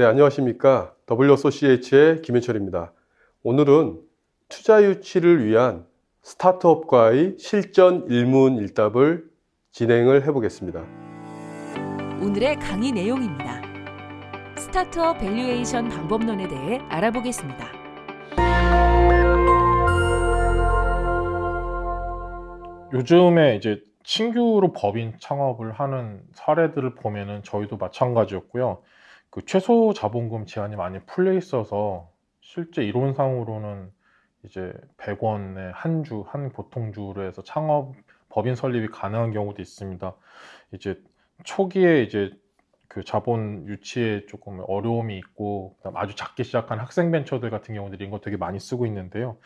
네, 안녕하십니까. WSOCH의 김현철입니다. 오늘은 투자 유치를 위한 스타트업과의 실전 일문일답을 진행을 해보겠습니다. 오늘의 강의 내용입니다. 스타트업 valuation 방법론에 대해 알아보겠습니다. 요즘에 이제 신규로 법인 창업을 하는 사례들을 보면은 저희도 마찬가지였고요. 그 최소 자본금 제한이 많이 풀려 있어서 실제 이론상으로는 이제 100원에 한 주, 한 보통주로 해서 창업 법인 설립이 가능한 경우도 있습니다. 이제 초기에 이제 그 자본 유치에 조금 어려움이 있고 그다음 아주 작게 시작한 학생 벤처들 같은 경우들이 이거 되게 많이 쓰고 있는데요.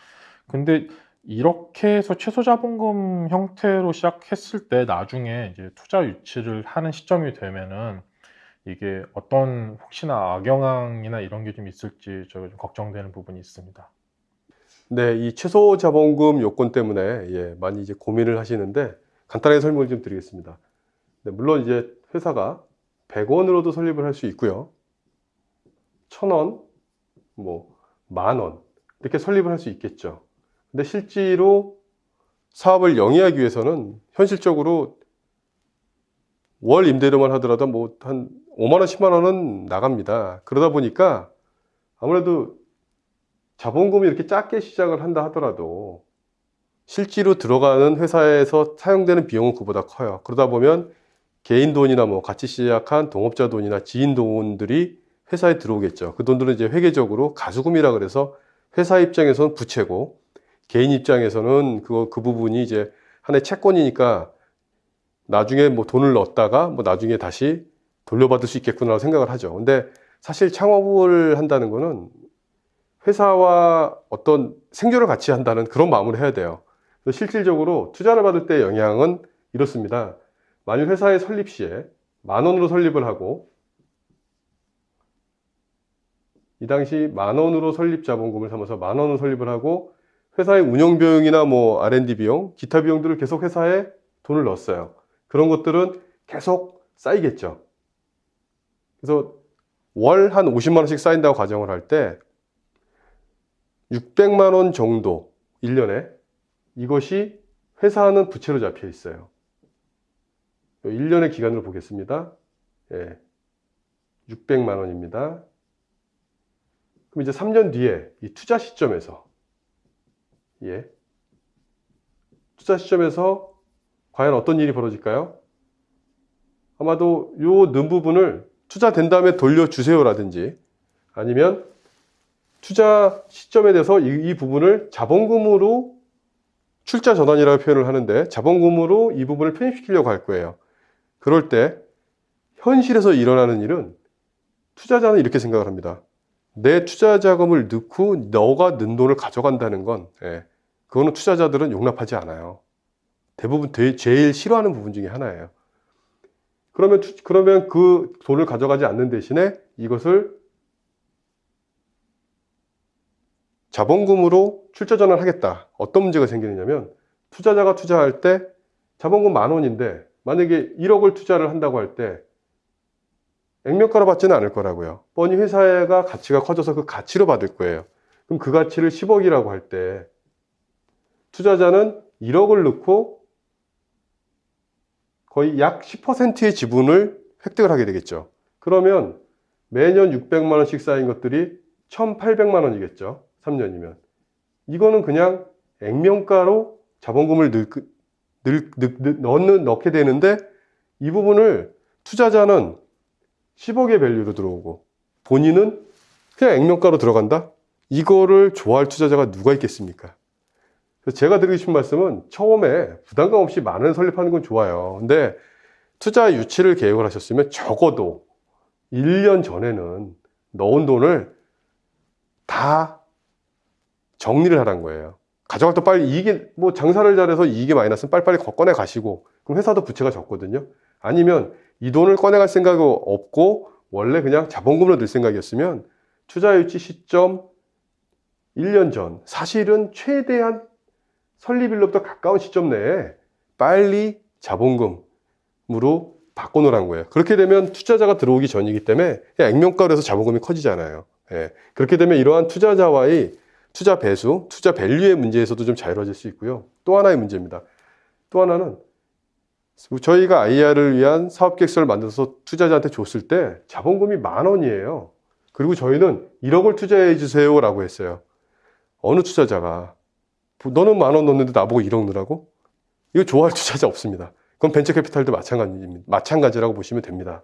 근데 이렇게 해서 최소 자본금 형태로 시작했을 때 나중에 이제 투자 유치를 하는 시점이 되면은 이게 어떤 혹시나 악영향이나 이런 게 좀 있을지 저가 좀 걱정되는 부분이 있습니다. 네, 이 최소 자본금 요건 때문에 예, 많이 이제 고민을 하시는데 간단하게 설명을 좀 드리겠습니다. 네, 물론 이제 회사가 100원으로도 설립을 할 수 있고요. 1000원, 뭐, 만원, 이렇게 설립을 할 수 있겠죠. 근데 실제로 사업을 영위하기 위해서는 현실적으로 월 임대료만 하더라도 뭐 한 5만원, 10만원은 나갑니다. 그러다 보니까 아무래도 자본금이 이렇게 작게 시작을 한다 하더라도 실제로 들어가는 회사에서 사용되는 비용은 그보다 커요. 그러다 보면 개인 돈이나 뭐 같이 시작한 동업자 돈이나 지인 돈들이 회사에 들어오겠죠. 그 돈들은 이제 회계적으로 가수금이라 그래서 회사 입장에서는 부채고 개인 입장에서는 그, 그 부분이 이제 하나의 채권이니까 나중에 뭐 돈을 넣었다가 뭐 나중에 다시 돌려받을 수 있겠구나 생각을 하죠. 근데 사실 창업을 한다는 거는 회사와 어떤 생존을 같이 한다는 그런 마음을 해야 돼요. 실질적으로 투자를 받을 때 영향은 이렇습니다. 만일 회사의 설립 시에 만 원으로 설립을 하고 이 당시 만 원으로 설립 자본금을 삼아서 만 원으로 설립을 하고 회사의 운영 비용이나 뭐 R&D 비용, 기타 비용들을 계속 회사에 돈을 넣었어요. 그런 것들은 계속 쌓이겠죠. 그래서 월 한 50만 원씩 쌓인다고 가정을 할 때 600만 원 정도 1년에 이것이 회사는 부채로 잡혀 있어요. 1년의 기간으로 보겠습니다. 예. 600만 원입니다. 그럼 이제 3년 뒤에 이 투자 시점에서 예. 투자 시점에서 과연 어떤 일이 벌어질까요? 아마도 요는 부분을 투자된 다음에 돌려주세요 라든지 아니면 투자 시점에 대해서 이, 이 부분을 자본금으로 출자 전환이라고 표현을 하는데 자본금으로 이 부분을 편입시키려고 할 거예요. 그럴 때 현실에서 일어나는 일은 투자자는 이렇게 생각을 합니다. 내 투자 자금을 넣고 너가 는 돈을 가져간다는 건 예, 그거는 투자자들은 용납하지 않아요. 대부분 제일 싫어하는 부분 중에 하나예요. 그러면 그러면 그 돈을 가져가지 않는 대신에 이것을 자본금으로 출자 전환하겠다. 어떤 문제가 생기느냐면 투자자가 투자할 때 자본금 만 원인데 만약에 1억을 투자를 한다고 할 때 액면가로 받지는 않을 거라고요. 뻔히 회사가 가치가 커져서 그 가치로 받을 거예요. 그럼 그 가치를 10억이라고 할 때 투자자는 1억을 넣고 거의 약 10%의 지분을 획득을 하게 되겠죠. 그러면 매년 600만 원씩 쌓인 것들이 1,800만 원이겠죠. 3년이면. 이거는 그냥 액면가로 자본금을 넣, 넣, 넣, 넣는, 넣게 되는데 이 부분을 투자자는 10억의 value로 들어오고 본인은 그냥 액면가로 들어간다? 이거를 좋아할 투자자가 누가 있겠습니까? 제가 드리고 싶은 말씀은 처음에 부담감 없이 만원 설립하는 건 좋아요. 근데 투자 유치를 계획을 하셨으면 적어도 1년 전에는 넣은 돈을 다 정리를 하란 거예요. 가져갈 때 빨리 이익이, 뭐 장사를 잘해서 이익이 많이 났으면 빨리빨리 꺼내 가시고, 그럼 회사도 부채가 적거든요. 아니면 이 돈을 꺼내갈 생각이 없고, 원래 그냥 자본금으로 늘 생각이었으면 투자 유치 시점 1년 전, 사실은 최대한 설립일로부터 가까운 시점 내에 빨리 자본금으로 바꿔놓으란 거예요. 그렇게 되면 투자자가 들어오기 전이기 때문에 액면가로 해서 자본금이 커지잖아요. 예. 그렇게 되면 이러한 투자자와의 투자 배수, 투자 value의 문제에서도 좀 자유로워질 수 있고요. 또 하나의 문제입니다. 또 하나는 저희가 IR을 위한 사업 계획서를 만들어서 투자자한테 줬을 때 자본금이 만 원이에요. 그리고 저희는 1억을 투자해 주세요 라고 했어요. 어느 투자자가 너는 만 원 넣는데 나보고 1억 넣으라고? 이거 좋아할 투자자 없습니다. 그건 벤처 캐피탈도 마찬가지입니다. 마찬가지라고 보시면 됩니다.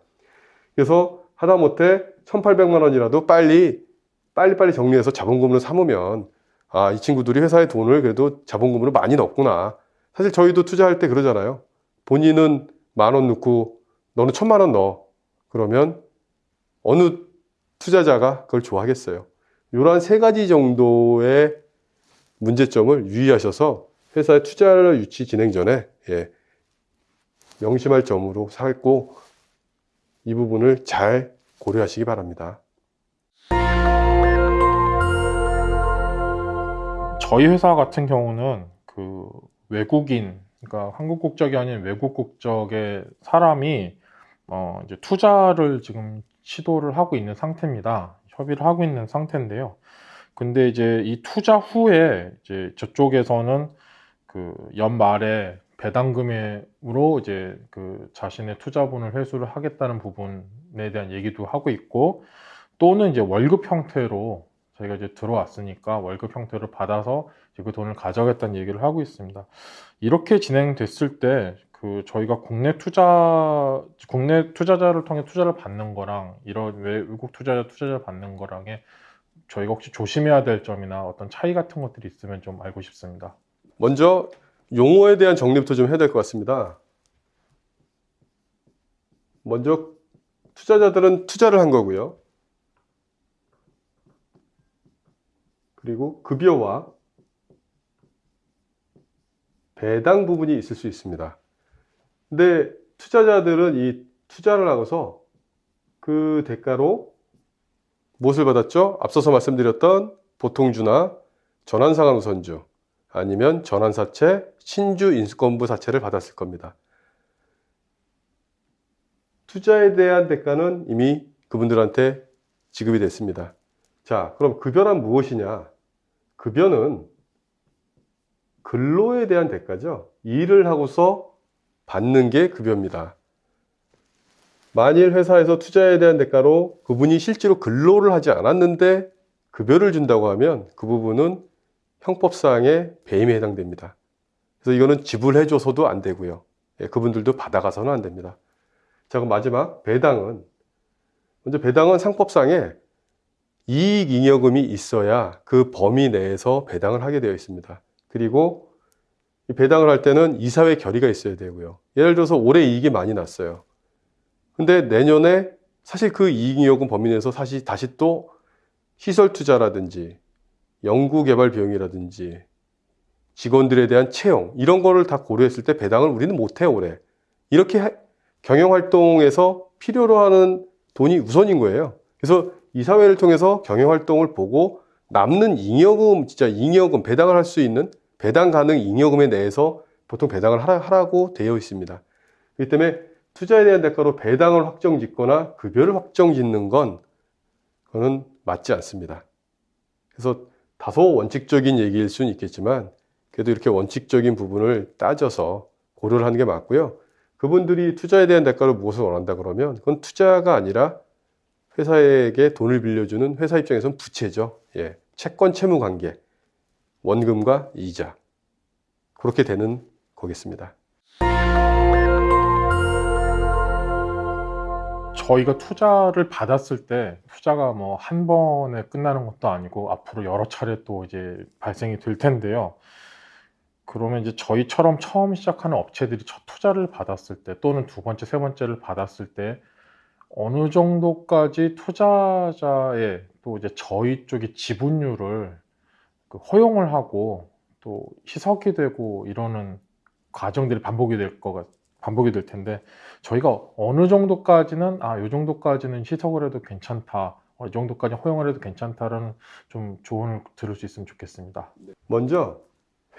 그래서 하다못해 1,800만 원이라도 빨리 빨리빨리 정리해서 자본금으로 삼으면 아, 이 친구들이 회사에 돈을 그래도 자본금으로 많이 넣었구나. 사실 저희도 투자할 때 그러잖아요. 본인은 만 원 넣고 너는 천만 원 넣어. 그러면 어느 투자자가 그걸 좋아하겠어요. 이러한 세 가지 정도의 문제점을 유의하셔서 회사의 투자 유치 진행 전에 예, 명심할 점으로 살고 이 부분을 잘 고려하시기 바랍니다. 저희 회사 같은 경우는 그 외국인, 그러니까 한국 국적이 아닌 외국 국적의 사람이 어 이제 투자를 지금 시도를 하고 있는 상태입니다. 협의를 하고 있는 상태인데요. 근데 이제 이 투자 후에 이제 저쪽에서는 그 연말에 배당금으로 이제 그 자신의 투자분을 회수를 하겠다는 부분에 대한 얘기도 하고 있고 또는 이제 월급 형태로 저희가 이제 들어왔으니까 월급 형태로 받아서 이제 그 돈을 가져가겠다는 얘기를 하고 있습니다. 이렇게 진행됐을 때 그 저희가 국내 투자 국내 투자자를 통해 투자를 받는 거랑 이런 외국 투자자 투자자 받는 거랑에 저희가 혹시 조심해야 될 점이나 어떤 차이 같은 것들이 있으면 좀 알고 싶습니다. 먼저 용어에 대한 정리부터 좀 해야 될 것 같습니다. 먼저 투자자들은 투자를 한 거고요. 그리고 급여와 배당 부분이 있을 수 있습니다. 근데 투자자들은 이 투자를 하고서 그 대가로 무엇을 받았죠? 앞서서 말씀드렸던 보통주나 전환상환 우선주 아니면 전환사채, 신주 인수권부 사채를 받았을 겁니다. 투자에 대한 대가는 이미 그분들한테 지급이 됐습니다. 자, 그럼 급여란 무엇이냐? 급여는 근로에 대한 대가죠. 일을 하고서 받는 게 급여입니다. 만일 회사에서 투자에 대한 대가로 그분이 실제로 근로를 하지 않았는데 급여를 준다고 하면 그 부분은 형법상의 배임에 해당됩니다. 그래서 이거는 지불해줘서도 안 되고요. 예, 그분들도 받아가서는 안 됩니다. 자, 그럼 마지막 배당은 먼저 배당은 상법상에 이익 잉여금이 있어야 그 범위 내에서 배당을 하게 되어 있습니다. 그리고 이 배당을 할 때는 이사회 결의가 있어야 되고요. 예를 들어서 올해 이익이 많이 났어요. 근데 내년에 사실 그 이익 잉여금 범위 내에서 사실 다시 또 시설 투자라든지 연구 개발 비용이라든지 직원들에 대한 채용 이런 거를 다 고려했을 때 배당을 우리는 못 해요, 올해. 이렇게 경영 활동에서 필요로 하는 돈이 우선인 거예요. 그래서 이사회를 통해서 경영 활동을 보고 남는 잉여금, 진짜 잉여금, 배당을 할 수 있는 배당 가능 잉여금에 대해서 보통 배당을 하라, 고 되어 있습니다. 그렇기 때문에 투자에 대한 대가로 배당을 확정 짓거나 급여를 확정 짓는 건 그거는 맞지 않습니다. 그래서 다소 원칙적인 얘기일 수는 있겠지만 그래도 이렇게 원칙적인 부분을 따져서 고려를 하는 게 맞고요. 그분들이 투자에 대한 대가로 무엇을 원한다 그러면 그건 투자가 아니라 회사에게 돈을 빌려주는 회사 입장에서는 부채죠. 예. 채권 채무 관계. 원금과 이자. 그렇게 되는 거겠습니다. 저희가 투자를 받았을 때 투자가 뭐 한 번에 끝나는 것도 아니고 앞으로 여러 차례 또 이제 발생이 될 텐데요. 그러면 이제 저희처럼 처음 시작하는 업체들이 첫 투자를 받았을 때 또는 두 번째, 세 번째를 받았을 때 어느 정도까지 투자자의 또 이제 저희 쪽의 지분율을 그 허용을 하고 또 희석이 되고 이러는 과정들이 반복이 될것 같, 반복이 될 텐데 저희가 어느 정도까지는 아, 요 정도까지는 희석을 해도 괜찮다. 어, 이 정도까지 허용을 해도 괜찮다라는 좀 조언을 들을 수 있으면 좋겠습니다. 먼저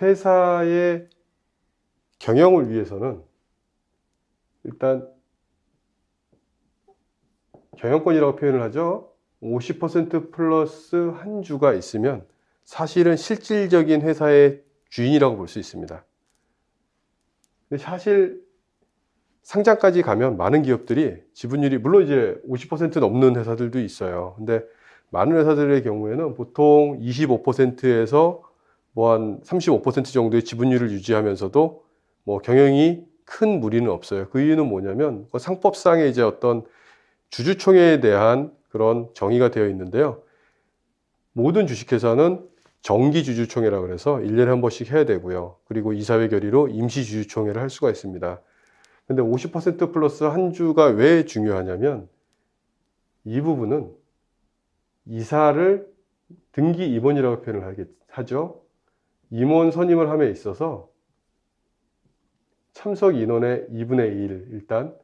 회사의 경영을 위해서는 일단 경영권이라고 표현을 하죠. 50% 플러스 한 주가 있으면 사실은 실질적인 회사의 주인이라고 볼 수 있습니다. 사실 상장까지 가면 많은 기업들이 지분율이 물론 이제 50% 넘는 회사들도 있어요. 근데 많은 회사들의 경우에는 보통 25%에서 뭐 한 35% 정도의 지분율을 유지하면서도 뭐 경영이 큰 무리는 없어요. 그 이유는 뭐냐면 그 상법상의 이제 어떤 주주총회에 대한 그런 정의가 되어 있는데요. 모든 주식회사는 정기 주주총회라 그래서 1년에 한 번씩 해야 되고요. 그리고 이사회 결의로 임시 주주총회를 할 수가 있습니다. 근데 50% 플러스 한 주가 왜 중요하냐면 이 부분은 이사를 등기 임원이라고 표현을 하죠. 임원 선임을 함에 있어서 참석 인원의 2분의 1 일단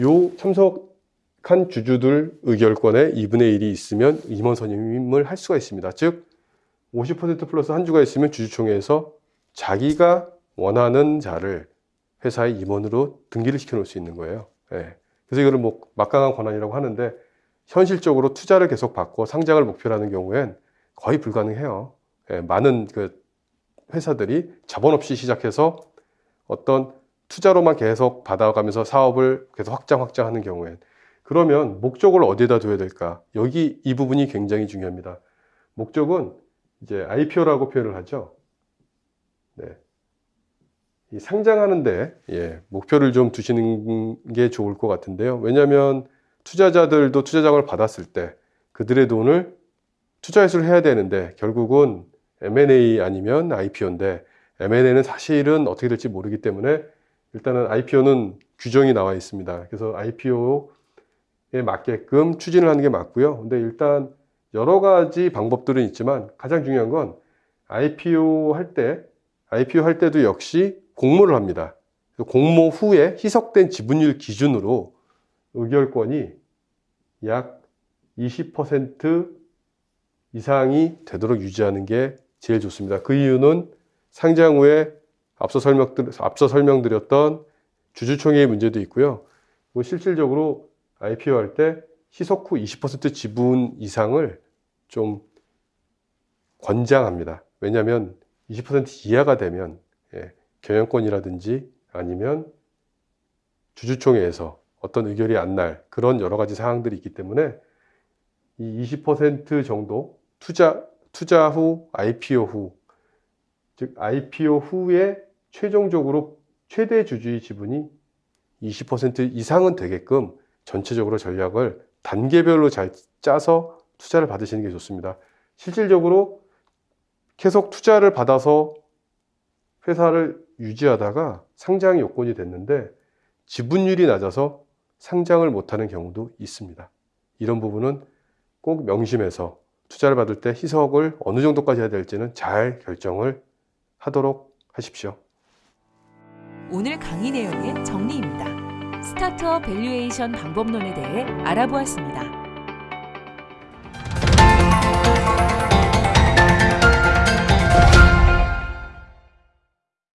요 참석한 주주들 의결권의 2분의 1이 있으면 임원 선임을 할 수가 있습니다. 즉, 50% 플러스 한 주가 있으면 주주총회에서 자기가 원하는 자를 회사의 임원으로 등기를 시켜 놓을 수 있는 거예요. 예. 그래서 이거를 뭐 막강한 권한이라고 하는데 현실적으로 투자를 계속 받고 상장을 목표로 하는 경우엔 거의 불가능해요. 예, 많은 그 회사들이 자본 없이 시작해서 어떤 투자로만 계속 받아가면서 사업을 계속 확장 확장하는 경우엔 그러면 목적을 어디에다 둬야 될까? 여기 이 부분이 굉장히 중요합니다. 목적은 이제 IPO라고 표현을 하죠. 네. 이 상장하는데 예, 목표를 좀 두시는 게 좋을 것 같은데요. 왜냐하면 투자자들도 투자장을 받았을 때 그들의 돈을 투자 회수를 해야 되는데 결국은 M&A 아니면 IPO인데 M&A는 사실은 어떻게 될지 모르기 때문에 일단은 IPO는 규정이 나와 있습니다. 그래서 IPO에 맞게끔 추진을 하는 게 맞고요. 근데 일단 여러 가지 방법들은 있지만 가장 중요한 건 IPO 할 때, IPO 할 때도 역시 공모를 합니다. 공모 후에 희석된 지분율 기준으로 의결권이 약 20% 이상이 되도록 유지하는 게 제일 좋습니다. 그 이유는 상장 후에 앞서 설명 앞서 설명드렸던 주주총회의 문제도 있고요. 실질적으로 IPO 할 때 희석 후 20% 지분 이상을 좀 권장합니다. 왜냐하면 20% 이하가 되면 예, 경영권이라든지 아니면 주주총회에서 어떤 의결이 안 날 그런 여러 가지 사항들이 있기 때문에 이 20% 정도 투자 투자 후 IPO 후 즉 IPO 후에 최종적으로 최대 주주의 지분이 20% 이상은 되게끔 전체적으로 전략을 단계별로 잘 짜서 투자를 받으시는 게 좋습니다. 실질적으로 계속 투자를 받아서 회사를 유지하다가 상장 요건이 됐는데 지분율이 낮아서 상장을 못하는 경우도 있습니다. 이런 부분은 꼭 명심해서 투자를 받을 때 희석을 어느 정도까지 해야 될지는 잘 결정을 하도록 하십시오. 오늘 강의 내용의 정리입니다. 스타트업 밸류에이션 방법론에 대해 알아보았습니다.